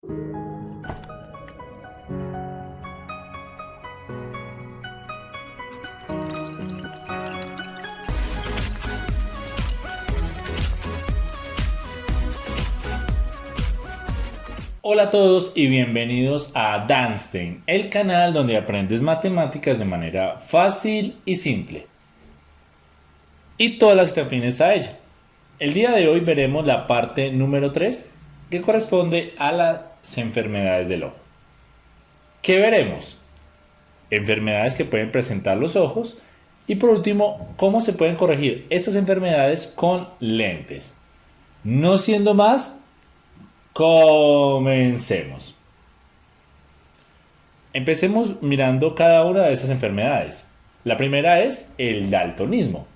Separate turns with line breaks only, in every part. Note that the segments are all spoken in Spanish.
Hola a todos y bienvenidos a Danstein, el canal donde aprendes matemáticas de manera fácil y simple. Y todas las afines a ella. El día de hoy veremos la parte número 3 que corresponde a enfermedades del ojo. ¿Qué veremos? Enfermedades que pueden presentar los ojos y por último, cómo se pueden corregir estas enfermedades con lentes. No siendo más, Comencemos. Empecemos mirando cada una de estas enfermedades. La primera es el daltonismo,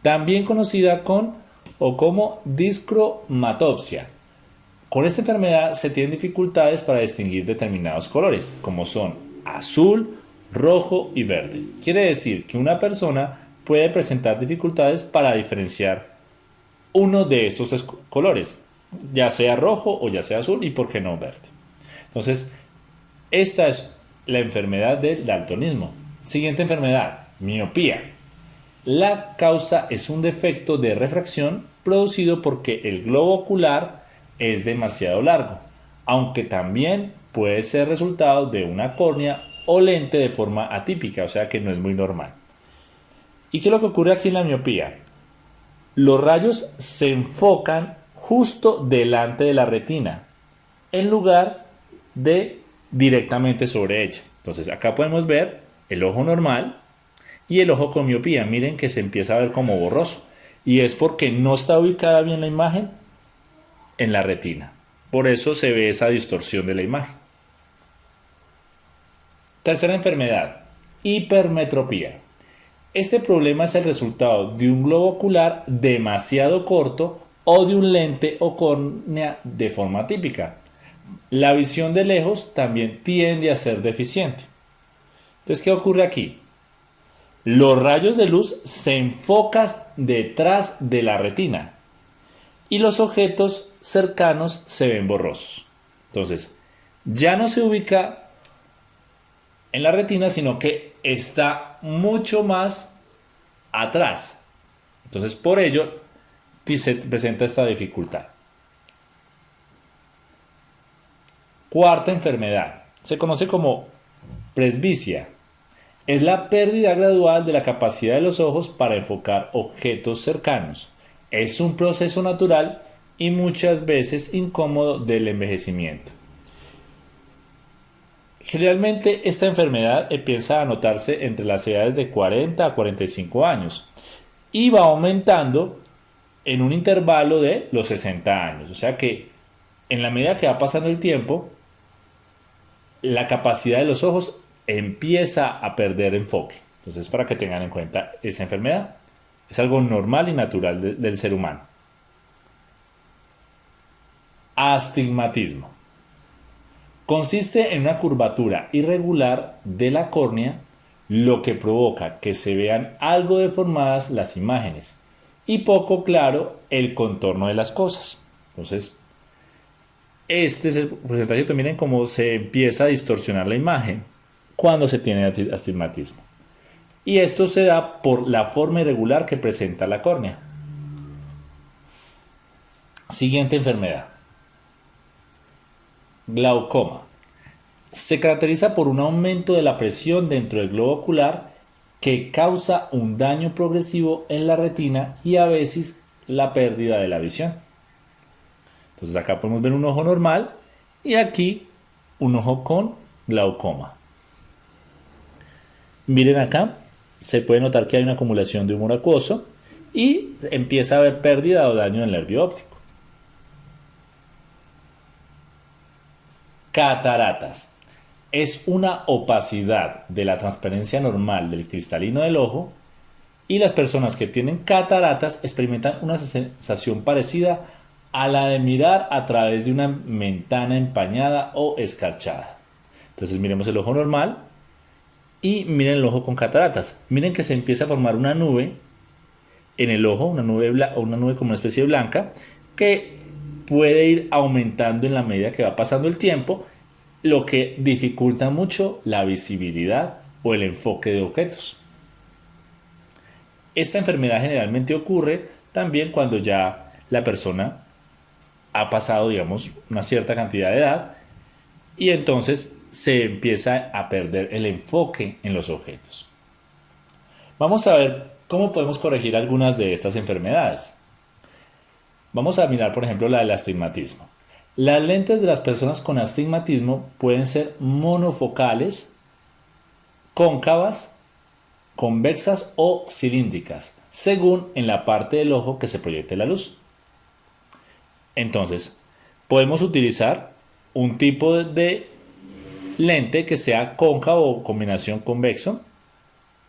también conocida con o como discromatopsia. Con esta enfermedad se tienen dificultades para distinguir determinados colores, como son azul, rojo y verde. Quiere decir que una persona puede presentar dificultades para diferenciar uno de estos colores, ya sea rojo o ya sea azul y por qué no verde. Entonces, esta es la enfermedad del daltonismo. Siguiente enfermedad, miopía. La causa es un defecto de refracción producido porque el globo ocular es demasiado largo, aunque también puede ser resultado de una córnea o lente de forma atípica, o sea que no es muy normal. ¿Y qué es lo que ocurre aquí en la miopía? Los rayos se enfocan justo delante de la retina, en lugar de directamente sobre ella. Entonces acá podemos ver el ojo normal y el ojo con miopía. Miren que se empieza a ver como borroso. Y es porque no está ubicada bien la imagen en la retina. Por eso se ve esa distorsión de la imagen. Tercera enfermedad, hipermetropía. Este problema es el resultado de un globo ocular demasiado corto o de un lente o córnea de forma típica. La visión de lejos también tiende a ser deficiente. Entonces, ¿qué ocurre aquí? Los rayos de luz se enfocan detrás de la retina y los objetos cercanos se ven borrosos. Entonces, ya no se ubica en la retina, sino que está mucho más atrás. Entonces, por ello, se presenta esta dificultad. Cuarta enfermedad. Se conoce como presbicia. Es la pérdida gradual de la capacidad de los ojos para enfocar objetos cercanos. Es un proceso natural y muchas veces incómodo del envejecimiento. Generalmente esta enfermedad empieza a notarse entre las edades de 40 a 45 años y va aumentando en un intervalo de los 60 años. O sea que en la medida que va pasando el tiempo, la capacidad de los ojos empieza a perder enfoque. Entonces, para que tengan en cuenta esa enfermedad, es algo normal y natural del ser humano. Astigmatismo. Consiste en una curvatura irregular de la córnea, lo que provoca que se vean algo deformadas las imágenes y poco claro el contorno de las cosas. Entonces, este es el porcentaje, miren cómo se empieza a distorsionar la imagen cuando se tiene astigmatismo. Y esto se da por la forma irregular que presenta la córnea. Siguiente enfermedad. Glaucoma. Se caracteriza por un aumento de la presión dentro del globo ocular que causa un daño progresivo en la retina y a veces la pérdida de la visión. Entonces acá podemos ver un ojo normal y aquí un ojo con glaucoma. Miren acá, se puede notar que hay una acumulación de humor acuoso y empieza a haber pérdida o daño en el nervio óptico. Cataratas es una opacidad de la transparencia normal del cristalino del ojo y las personas que tienen cataratas experimentan una sensación parecida a la de mirar a través de una ventana empañada o escarchada. Entonces miremos el ojo normal y miren el ojo con cataratas. Miren que se empieza a formar una nube en el ojo, una nube, una nube como una especie de blanca, que puede ir aumentando en la medida que va pasando el tiempo, lo que dificulta mucho la visibilidad o el enfoque de objetos. Esta enfermedad generalmente ocurre también cuando ya la persona ha pasado, digamos, una cierta cantidad de edad y entonces se empieza a perder el enfoque en los objetos. Vamos a ver cómo podemos corregir algunas de estas enfermedades. Vamos a mirar, por ejemplo, la del astigmatismo. Las lentes de las personas con astigmatismo pueden ser monofocales, cóncavas, convexas o cilíndricas, según en la parte del ojo que se proyecte la luz. Entonces, podemos utilizar un tipo de lente que sea cóncavo o combinación convexo,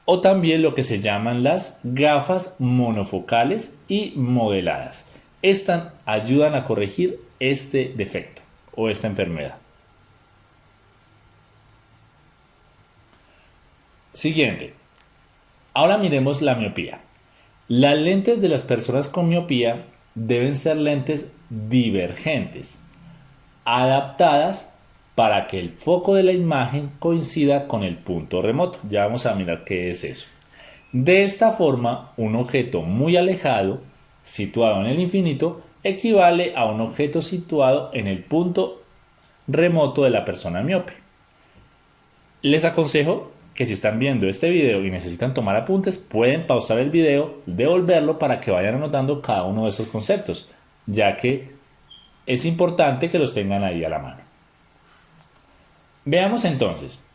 o también lo que se llaman las gafas monofocales y modeladas. Estas ayudan a corregir este defecto o esta enfermedad. Siguiente. Ahora miremos la miopía. Las lentes de las personas con miopía deben ser lentes divergentes, adaptadas para que el foco de la imagen coincida con el punto remoto. Ya vamos a mirar qué es eso. De esta forma, un objeto muy alejado, situado en el infinito, equivale a un objeto situado en el punto remoto de la persona miope. Les aconsejo que si están viendo este video y necesitan tomar apuntes, pueden pausar el video, devolverlo para que vayan anotando cada uno de esos conceptos, ya que es importante que los tengan ahí a la mano. Veamos entonces.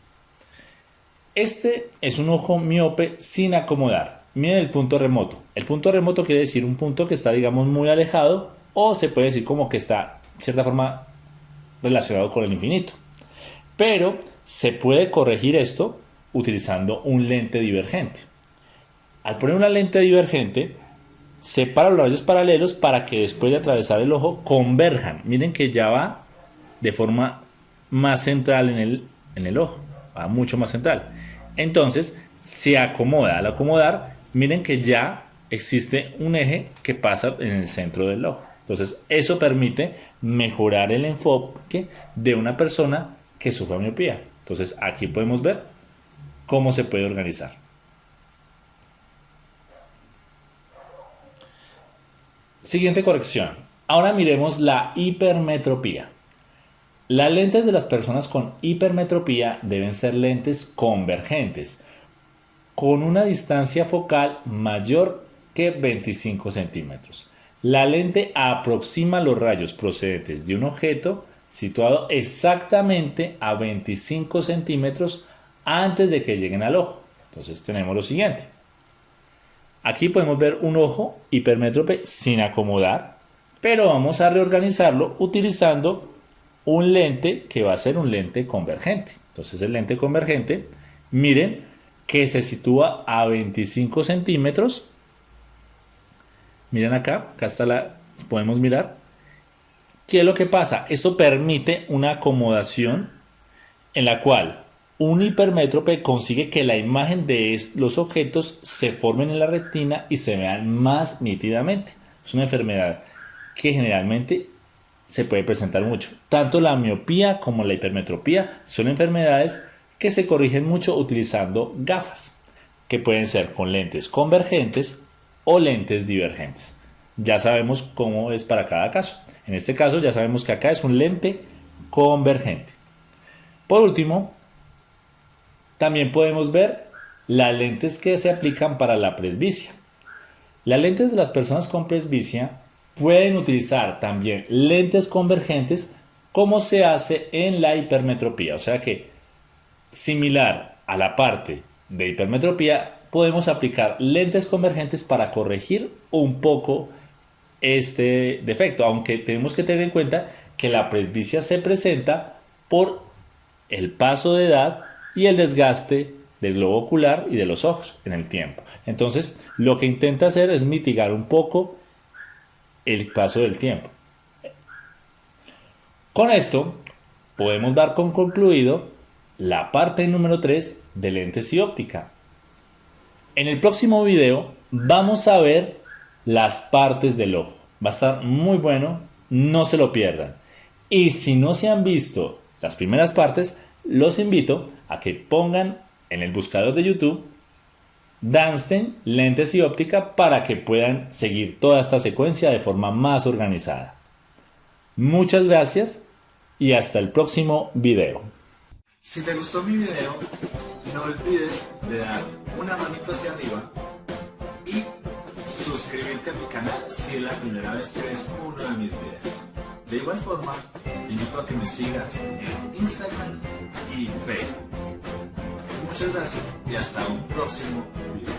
Este es un ojo miope sin acomodar. Miren el punto remoto. El punto remoto quiere decir un punto que está, digamos, muy alejado o se puede decir como que está, de cierta forma, relacionado con el infinito. Pero se puede corregir esto utilizando un lente divergente. Al poner una lente divergente, separa los rayos paralelos para que después de atravesar el ojo converjan. Miren que ya va de forma más central en el, en el ojo, va mucho más central. Entonces se acomoda. Al acomodar, miren que ya existe un eje que pasa en el centro del ojo. Entonces, eso permite mejorar el enfoque de una persona que sufre miopía. Entonces, aquí podemos ver cómo se puede organizar. Siguiente corrección. Ahora miremos la hipermetropía. Las lentes de las personas con hipermetropía deben ser lentes convergentes, con una distancia focal mayor que 25 centímetros. La lente aproxima los rayos procedentes de un objeto situado exactamente a 25 centímetros antes de que lleguen al ojo. Entonces tenemos lo siguiente. Aquí podemos ver un ojo hipermétrope sin acomodar, pero vamos a reorganizarlo utilizando un lente que va a ser un lente convergente. Entonces el lente convergente, miren que se sitúa a 25 centímetros Miren acá, acá está la, podemos mirar. ¿Qué es lo que pasa? Esto permite una acomodación en la cual un hipermétrope consigue que la imagen de los objetos se formen en la retina y se vean más nítidamente. Es una enfermedad que generalmente se puede presentar mucho. Tanto la miopía como la hipermetropía son enfermedades que se corrigen mucho utilizando gafas, que pueden ser con lentes convergentes o lentes divergentes. Ya sabemos cómo es para cada caso. En este caso ya sabemos que acá es un lente convergente. Por último, también podemos ver las lentes que se aplican para la presbicia. Las lentes de las personas con presbicia pueden utilizar también lentes convergentes como se hace en la hipermetropía. O sea que similar a la parte de hipermetropía, podemos aplicar lentes convergentes para corregir un poco este defecto, aunque tenemos que tener en cuenta que la presbicia se presenta por el paso de edad y el desgaste del globo ocular y de los ojos en el tiempo. Entonces, lo que intenta hacer es mitigar un poco el paso del tiempo. Con esto, podemos dar con concluido la parte número 3 de lentes y óptica. En el próximo video vamos a ver las partes del ojo. Va a estar muy bueno no se lo pierdan. Y si no se han visto las primeras partes, los invito a que pongan en el buscador de YouTube Dansten, lentes y óptica para que puedan seguir toda esta secuencia de forma más organizada. Muchas gracias y hasta el próximo video.
Si te gustó mi video, no olvides de dar una manito hacia arriba y suscribirte a mi canal si es la primera vez que ves uno de mis videos. De igual forma, te invito a que me sigas en Instagram y Facebook. Muchas gracias y hasta un próximo video.